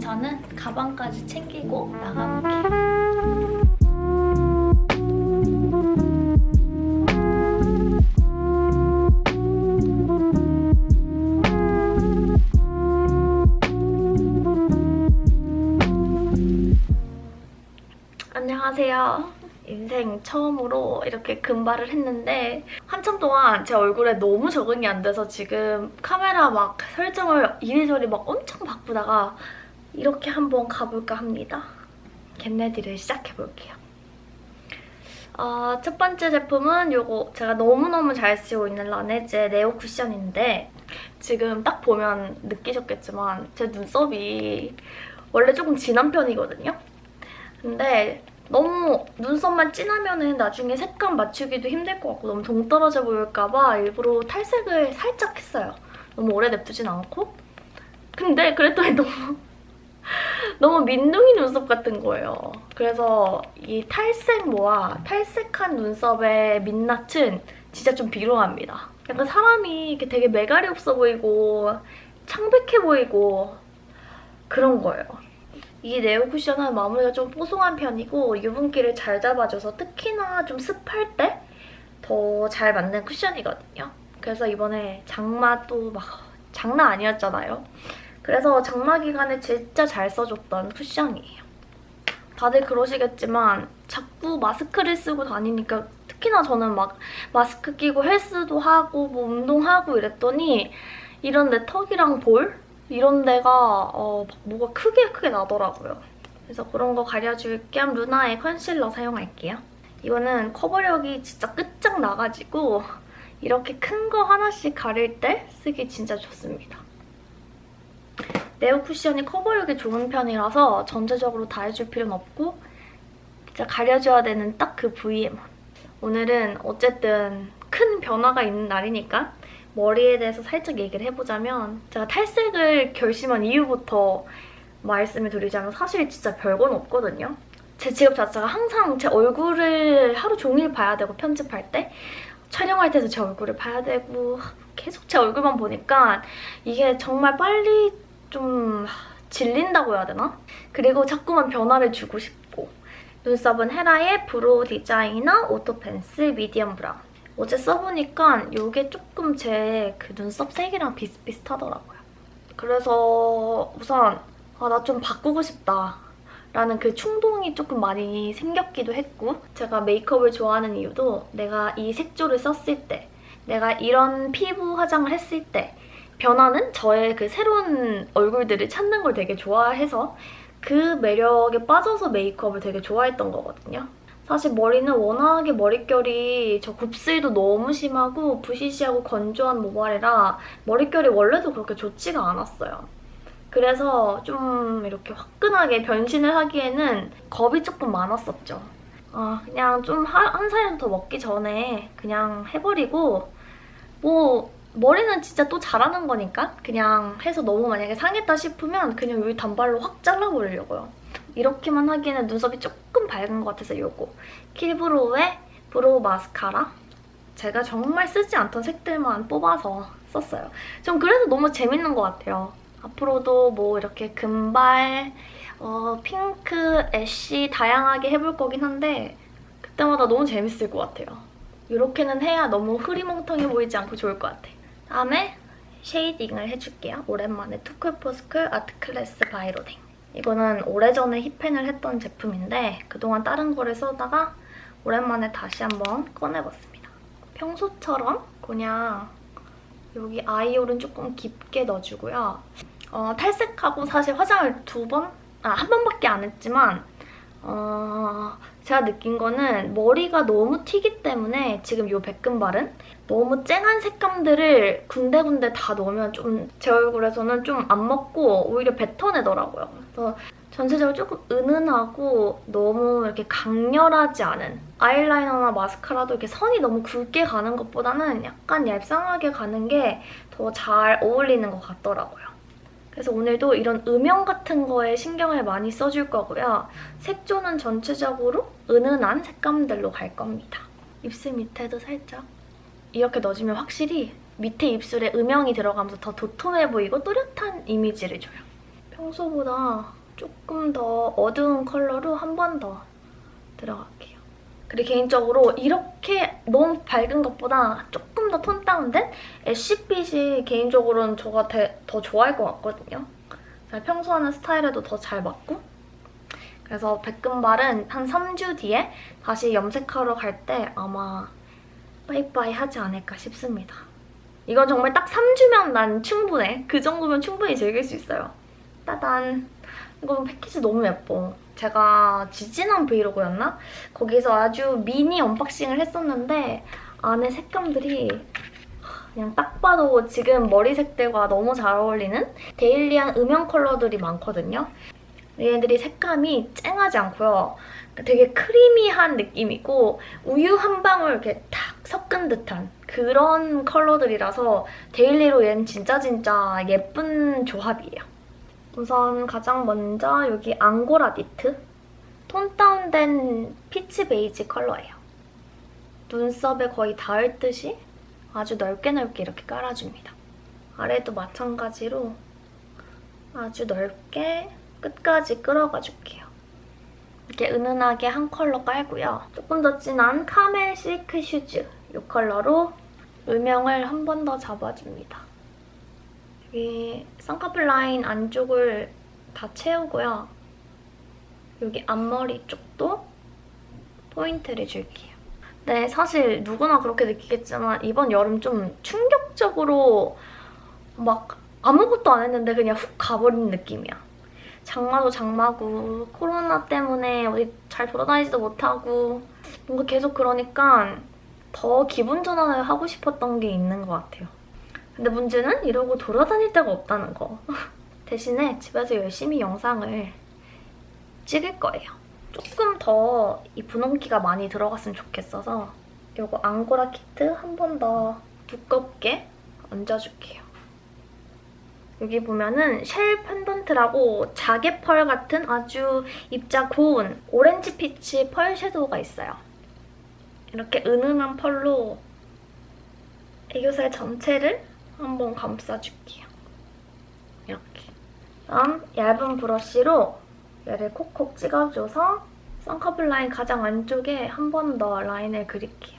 저는 가방까지 챙기고 나가볼게요. 안녕하세요. 인생 처음으로 이렇게 금발을 했는데 한참 동안 제 얼굴에 너무 적응이 안 돼서 지금 카메라 막 설정을 이리저리 막 엄청 바꾸다가 이렇게 한번 가볼까 합니다. 겟레디를 시작해볼게요. 어, 첫 번째 제품은 이거 제가 너무너무 잘 쓰고 있는 라네즈의 네오 쿠션인데 지금 딱 보면 느끼셨겠지만 제 눈썹이 원래 조금 진한 편이거든요. 근데 너무 눈썹만 진하면 나중에 색감 맞추기도 힘들 것 같고 너무 동떨어져 보일까 봐 일부러 탈색을 살짝 했어요. 너무 오래 냅두진 않고. 근데 그랬더니 너무 너무 민둥이 눈썹 같은 거예요. 그래서 이 탈색모와 탈색한 눈썹의 민낯은 진짜 좀 비루합니다. 약간 사람이 이렇게 되게 매갈이 없어 보이고 창백해 보이고 그런 거예요. 이 네오 쿠션은 마무리가 좀 뽀송한 편이고 유분기를 잘 잡아줘서 특히나 좀 습할 때 더 잘 맞는 쿠션이거든요. 그래서 이번에 장마도 막 장난 아니었잖아요. 그래서 장마 기간에 진짜 잘 써줬던 쿠션이에요. 다들 그러시겠지만 자꾸 마스크를 쓰고 다니니까 특히나 저는 막 마스크 끼고 헬스도 하고 뭐 운동하고 이랬더니 이런 내 턱이랑 볼 이런 데가 어, 막 뭐가 크게 크게 나더라고요. 그래서 그런 거 가려줄 겸 루나의 컨실러 사용할게요. 이거는 커버력이 진짜 끝장 나가지고 이렇게 큰 거 하나씩 가릴 때 쓰기 진짜 좋습니다. 네오 쿠션이 커버력이 좋은 편이라서 전체적으로 다 해줄 필요는 없고 진짜 가려줘야 되는 딱 그 부위에만. 오늘은 어쨌든 큰 변화가 있는 날이니까 머리에 대해서 살짝 얘기를 해보자면 제가 탈색을 결심한 이후부터 말씀을 드리자면 사실 진짜 별건 없거든요. 제 직업 자체가 항상 제 얼굴을 하루 종일 봐야 되고 편집할 때 촬영할 때도 제 얼굴을 봐야 되고 계속 제 얼굴만 보니까 이게 정말 빨리 좀 질린다고 해야 되나? 그리고 자꾸만 변화를 주고 싶고 눈썹은 헤라의 brow designer auto pencil medium brown 어제 써보니까 이게 조금 제 그 눈썹 색이랑 비슷비슷하더라고요. 그래서 우선 아, 나 좀 바꾸고 싶다. 라는 그 충동이 조금 많이 생겼기도 했고 제가 메이크업을 좋아하는 이유도 내가 이 색조를 썼을 때 내가 이런 피부 화장을 했을 때 변하는 저의 그 새로운 얼굴들을 찾는 걸 되게 좋아해서 그 매력에 빠져서 메이크업을 되게 좋아했던 거거든요. 사실 머리는 워낙에 머릿결이 저 곱슬도 너무 심하고 부시시하고 건조한 모발이라 머릿결이 원래도 그렇게 좋지가 않았어요. 그래서 좀 이렇게 화끈하게 변신을 하기에는 겁이 조금 많았었죠. 아, 그냥 좀 한 살이라도 더 먹기 전에 그냥 해버리고 뭐 머리는 진짜 또 자라는 거니까 그냥 해서 너무 만약에 상했다 싶으면 그냥 여기 단발로 확 잘라버리려고요. 이렇게만 하기에는 눈썹이 조금 밝은 것 같아서 이거 킬브로우의 brow 마스카라 제가 정말 쓰지 않던 색들만 뽑아서 썼어요. 좀 그래서 너무 재밌는 것 같아요. 앞으로도 뭐 이렇게 금발, 어, 핑크, ash 다양하게 해볼 거긴 한데 그때마다 너무 재밌을 것 같아요. 이렇게는 해야 너무 흐리멍텅해 보이지 않고 좋을 것 같아. 다음에 shading을 해줄게요. 오랜만에 투쿨포스쿨 아트클래스 바이로딩. 이거는 오래전에 hit pan을 했던 제품인데 그동안 다른 거를 쓰다가 오랜만에 다시 한번 꺼내봤습니다. 평소처럼 그냥 여기 아이홀은 조금 깊게 넣어주고요. 어, 탈색하고 사실 화장을 두 번? 아, 한 번밖에 안 했지만 어, 제가 느낀 거는 머리가 너무 튀기 때문에 지금 이 백금발은 너무 쨍한 색감들을 군데군데 다 넣으면 좀 제 얼굴에서는 좀 안 먹고 오히려 뱉어내더라고요. 그래서 전체적으로 조금 은은하고 너무 이렇게 강렬하지 않은 아이라이너나 마스카라도 이렇게 선이 너무 굵게 가는 것보다는 약간 얄쌍하게 가는 게 더 잘 어울리는 것 같더라고요. 그래서 오늘도 이런 음영 같은 거에 신경을 많이 써줄 거고요. 색조는 전체적으로 은은한 색감들로 갈 겁니다. 입술 밑에도 살짝 이렇게 넣어주면 확실히 밑에 입술에 음영이 들어가면서 더 도톰해 보이고 또렷한 이미지를 줘요. 평소보다 조금 더 어두운 컬러로 한 번 더 들어갈게요. 그리고 개인적으로 이렇게 너무 밝은 것보다 조금 더 톤 다운된 애쉬빛이 개인적으로는 저가 대, 더 좋아할 것 같거든요. 평소 하는 스타일에도 더 잘 맞고 그래서 백금발은 한 3주 뒤에 다시 염색하러 갈 때 아마 빠이빠이 하지 않을까 싶습니다. 이건 정말 딱 3주면 난 충분해. 그 정도면 충분히 즐길 수 있어요. 따단! 이거 패키지 너무 예뻐. 제가 지지난 브이로그였나? 거기서 아주 미니 언박싱을 했었는데 안에 색감들이 그냥 딱 봐도 지금 머리 색들과 너무 잘 어울리는 daily한 음영 컬러들이 많거든요. 얘네들이 색감이 쨍하지 않고요. 되게 creamy한 느낌이고 우유 한 방울 이렇게 탁 섞은 듯한 그런 컬러들이라서 daily로 얘는 진짜 진짜 예쁜 조합이에요. 우선 가장 먼저 여기 앙고라 니트 tone down된 peach 베이지 컬러예요. 눈썹에 거의 닿을 듯이 아주 넓게 넓게 이렇게 깔아줍니다. 아래도 마찬가지로 아주 넓게 끝까지 끌어가 줄게요. 이렇게 은은하게 한 컬러 깔고요. 조금 더 진한 camel silk shoes 이 컬러로 음영을 한 번 더 잡아줍니다. 여기 쌍꺼풀 라인 안쪽을 다 채우고요. 여기 앞머리 쪽도 포인트를 줄게요. 네, 사실 누구나 그렇게 느끼겠지만 이번 여름 좀 충격적으로 막 아무것도 안 했는데 그냥 훅 가버린 느낌이야. 장마도 장마고 코로나 때문에 어디 잘 돌아다니지도 못하고 뭔가 계속 그러니까 더 기분 전환을 하고 싶었던 게 있는 것 같아요. 근데 문제는 이러고 돌아다닐 데가 없다는 거. 대신에 집에서 열심히 영상을 찍을 거예요. 조금 더 이 분홍기가 많이 들어갔으면 좋겠어서 이거 앙고라 키트 한 번 더 두껍게 얹어줄게요. 여기 보면은 쉘 펜던트라고 자개 펄 같은 아주 입자 고운 오렌지 peach 펄 섀도우가 있어요. 이렇게 은은한 펄로 애교살 전체를 한번 감싸줄게요. 이렇게. 다음 얇은 브러쉬로 얘를 콕콕 찍어줘서 쌍꺼풀 라인 가장 안쪽에 한 번 더 라인을 그릴게요.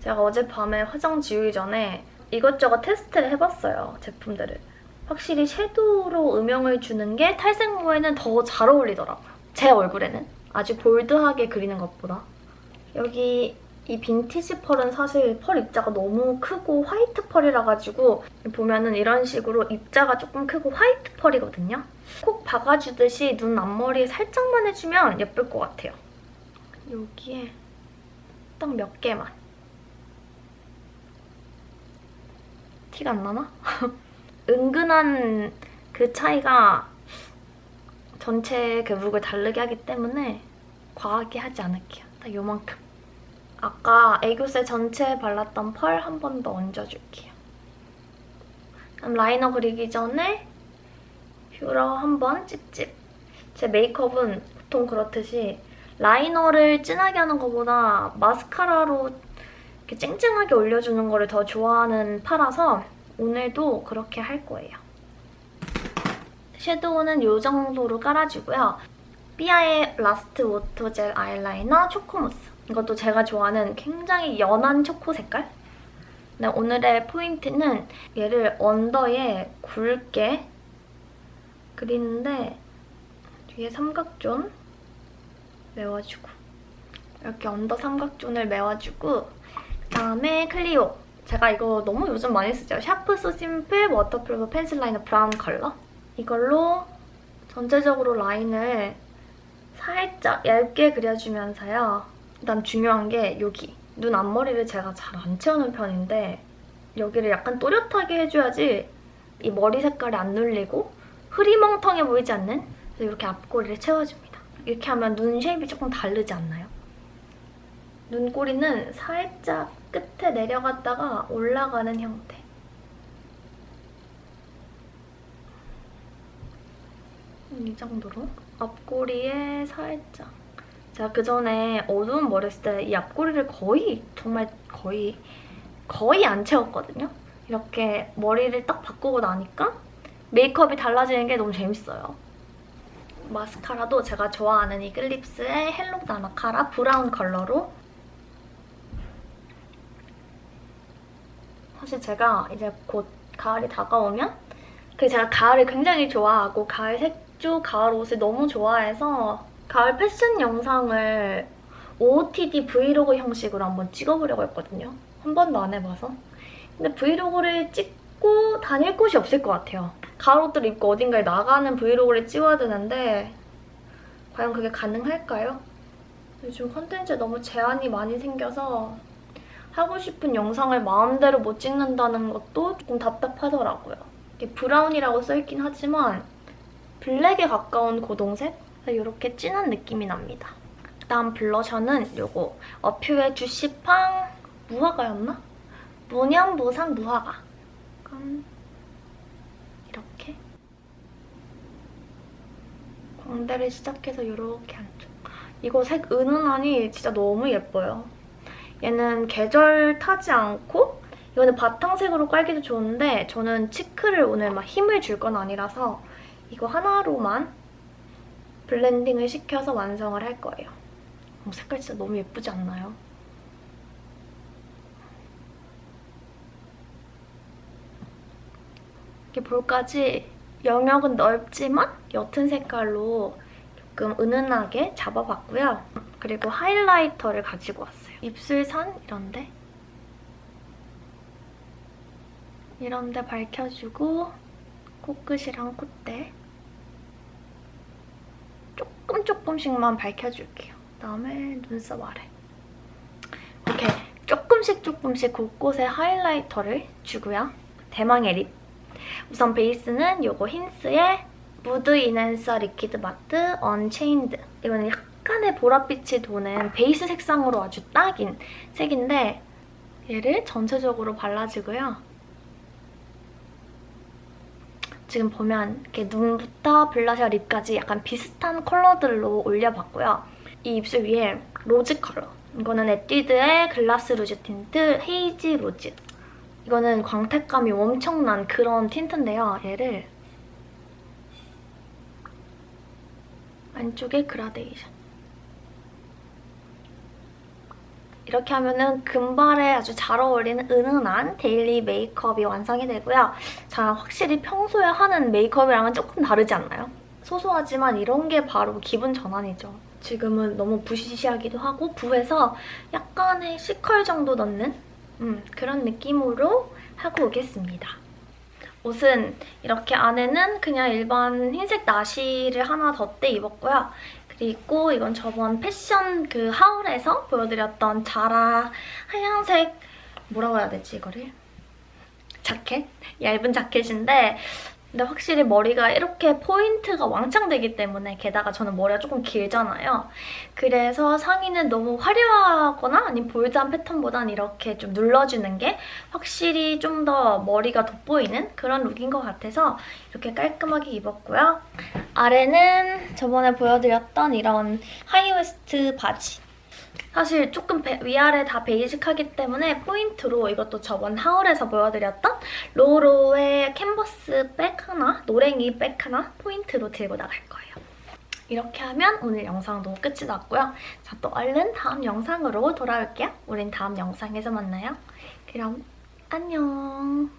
제가 어젯밤에 화장 지우기 전에 이것저것 테스트를 해봤어요, 제품들을. 확실히 섀도우로 음영을 주는 게 탈색모에는 더 잘 어울리더라고요. 제 얼굴에는. 아주 볼드하게 그리는 것보다. 여기 이 빈티지 펄은 사실 펄 입자가 너무 크고 화이트 펄이라 가지고 보면은 이런 식으로 입자가 조금 크고 화이트 펄이거든요. 콕 박아주듯이 눈 앞머리에 살짝만 해주면 예쁠 것 같아요. 여기에 딱 몇 개만. 티가 안 나나? 은근한 그 차이가 전체 그 look을 다르게 하기 때문에 과하게 하지 않을게요. 딱 요만큼. 아까 애교살 전체에 발랐던 펄 한 번 더 얹어줄게요. 그럼 라이너 그리기 전에 뷰러 한 번 찝찝. 제 메이크업은 보통 그렇듯이 라이너를 진하게 하는 것보다 마스카라로 이렇게 쨍쨍하게 올려주는 거를 더 좋아하는 파라서 오늘도 그렇게 할 거예요. 섀도우는 이 정도로 깔아주고요. 삐아의 last auto gel eyeliner choco mousse. 이것도 제가 좋아하는 굉장히 연한 초코 색깔? 네, 오늘의 포인트는 얘를 under에 굵게 그리는데 뒤에 삼각존 메워주고 이렇게 under 삼각존을 메워주고 그다음에 클리오 제가 이거 너무 요즘 많이 쓰죠. sharp so simple waterproof pencil liner brown 컬러 이걸로 전체적으로 라인을 살짝 얇게 그려주면서요. 일단 중요한 게 여기 눈 앞머리를 제가 잘 안 채우는 편인데 여기를 약간 또렷하게 해줘야지 이 머리 색깔이 안 눌리고 흐리멍텅해 보이지 않는 그래서 이렇게 앞꼬리를 채워줍니다. 이렇게 하면 눈 쉐입이 조금 다르지 않나요? 눈꼬리는 살짝 끝에 내려갔다가 올라가는 형태. 이 정도로 앞꼬리에 살짝 제가 그전에 어두운 머리 했을 때 이 앞꼬리를 거의 정말 거의 거의 안 채웠거든요. 이렇게 머리를 딱 바꾸고 나니까 메이크업이 달라지는 게 너무 재밌어요. 마스카라도 제가 좋아하는 이글립스의 hello 나나카라 브라운 컬러로 사실 제가 이제 곧 가을이 다가오면 그 제가 가을을 굉장히 좋아하고 가을 색조, 가을 옷을 너무 좋아해서 가을 패션 영상을 OOTD 브이로그 형식으로 한번 찍어보려고 했거든요. 한 번도 안 해봐서. 근데 브이로그를 찍고 다닐 곳이 없을 것 같아요. 가을 옷들 입고 어딘가에 나가는 브이로그를 찍어야 되는데 과연 그게 가능할까요? 요즘 컨텐츠에 너무 제한이 많이 생겨서 하고 싶은 영상을 마음대로 못 찍는다는 것도 조금 답답하더라고요. 이게 브라운이라고 써있긴 하지만 블랙에 가까운 고동색? 이렇게 진한 느낌이 납니다. 그다음 블러셔는 요거 어퓨의 주시팡 무화과였나? 무념무상 무화과. 이렇게 광대를 시작해서 이렇게 안쪽. 이거 색 은은하니 진짜 너무 예뻐요. 얘는 계절 타지 않고 이거는 바탕색으로 깔기도 좋은데 저는 치크를 오늘 막 힘을 줄 건 아니라서 이거 하나로만 블렌딩을 시켜서 완성을 할 거예요. 어, 색깔 진짜 너무 예쁘지 않나요? 이렇게 볼까지 영역은 넓지만 옅은 색깔로 조금 은은하게 잡아봤고요. 그리고 하이라이터를 가지고 왔어요. 입술선 이런데 이런데 밝혀주고 코끝이랑 콧대 조금 조금씩만 밝혀줄게요. 그다음에 눈썹 아래 이렇게 조금씩 조금씩 곳곳에 하이라이터를 주고요. 대망의 립 우선 베이스는 요거 힌스의 무드 인핸서 리퀴드 마트 언체인드 이거는 약간의 보랏빛이 도는 베이스 색상으로 아주 딱인 색인데 얘를 전체적으로 발라주고요. 지금 보면 이렇게 눈부터 블러셔 립까지 약간 비슷한 컬러들로 올려봤고요. 이 입술 위에 로즈 컬러. 이거는 에뛰드의 글라스 루즈 틴트 헤이지 로즈. 이거는 광택감이 엄청난 그런 틴트인데요. 얘를 안쪽에 그라데이션. 이렇게 하면은 금발에 아주 잘 어울리는 은은한 데일리 메이크업이 완성이 되고요. 자, 확실히 평소에 하는 메이크업이랑은 조금 다르지 않나요? 소소하지만 이런 게 바로 기분 전환이죠. 지금은 너무 부시시하기도 하고 부해서 약간의 C컬 정도 넣는 음, 그런 느낌으로 하고 오겠습니다. 옷은 이렇게 안에는 그냥 일반 흰색 나시를 하나 덧대 입었고요. 그리고 이건 저번 패션 그 하울에서 보여드렸던 자라 하얀색 뭐라고 해야 되지 이거를? 자켓? 얇은 자켓인데 근데 확실히 머리가 이렇게 포인트가 왕창 되기 때문에 게다가 저는 머리가 조금 길잖아요. 그래서 상의는 너무 화려하거나 아니면 볼드한 패턴보단 이렇게 좀 눌러주는 게 확실히 좀 더 머리가 돋보이는 그런 룩인 것 같아서 이렇게 깔끔하게 입었고요. 아래는 저번에 보여드렸던 이런 하이웨스트 바지. 사실 조금 배, 위아래 다 베이직하기 때문에 포인트로 이것도 저번 하울에서 보여드렸던 로로의 캔버스 백 하나, 노랭이 백 하나 포인트로 들고 나갈 거예요. 이렇게 하면 오늘 영상도 끝이 났고요. 자, 또 얼른 다음 영상으로 돌아올게요. 우린 다음 영상에서 만나요. 그럼 안녕.